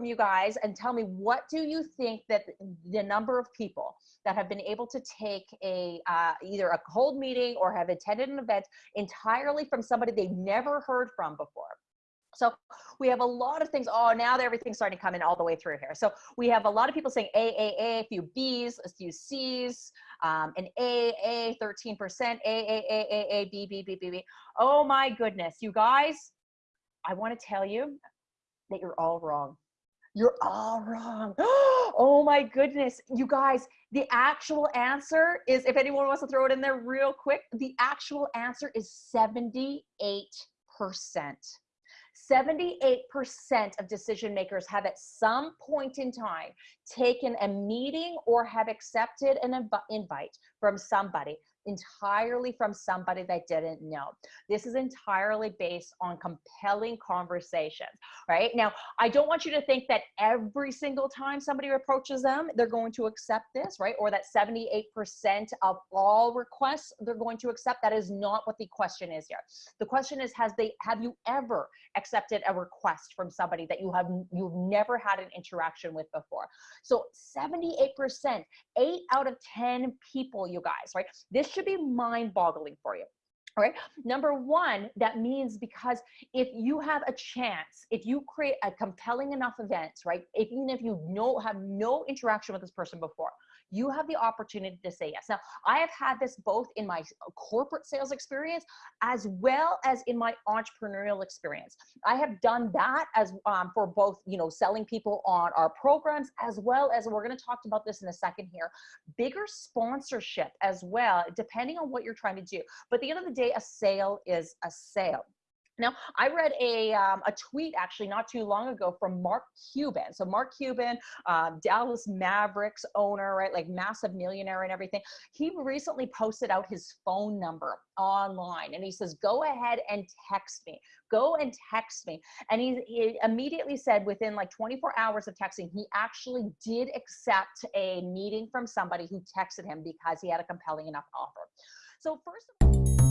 you guys and tell me what do you think that the number of people that have been able to take a uh, either a cold meeting or have attended an event entirely from somebody they've never heard from before so we have a lot of things. Oh, now everything's starting to come in all the way through here. So we have a lot of people saying A, A, A, few B's, a few C's, um, an A, A, 13%, A, A, A, A, A, B, B, B, B, B. Oh my goodness, you guys, I want to tell you that you're all wrong. You're all wrong. Oh my goodness. You guys, the actual answer is, if anyone wants to throw it in there real quick, the actual answer is 78%. 78% of decision makers have at some point in time taken a meeting or have accepted an invite from somebody entirely from somebody they didn't know. This is entirely based on compelling conversations, right? Now, I don't want you to think that every single time somebody approaches them, they're going to accept this, right? Or that 78% of all requests they're going to accept. That is not what the question is here. The question is, has they have you ever accepted a request from somebody that you have you've never had an interaction with before? So 78%, eight out of 10 people, you guys, right? This should be mind boggling for you. All right. Number one, that means because if you have a chance, if you create a compelling enough event, right? Even if you know have no interaction with this person before, you have the opportunity to say yes. Now, I have had this both in my corporate sales experience as well as in my entrepreneurial experience. I have done that as um, for both, you know, selling people on our programs as well as we're going to talk about this in a second here, bigger sponsorship as well, depending on what you're trying to do. But at the end of the day, a sale is a sale. Now, I read a, um, a tweet actually not too long ago from Mark Cuban. So Mark Cuban, um, Dallas Mavericks owner, right, like massive millionaire and everything. He recently posted out his phone number online and he says, go ahead and text me. Go and text me. And he, he immediately said within like 24 hours of texting, he actually did accept a meeting from somebody who texted him because he had a compelling enough offer. So first of all,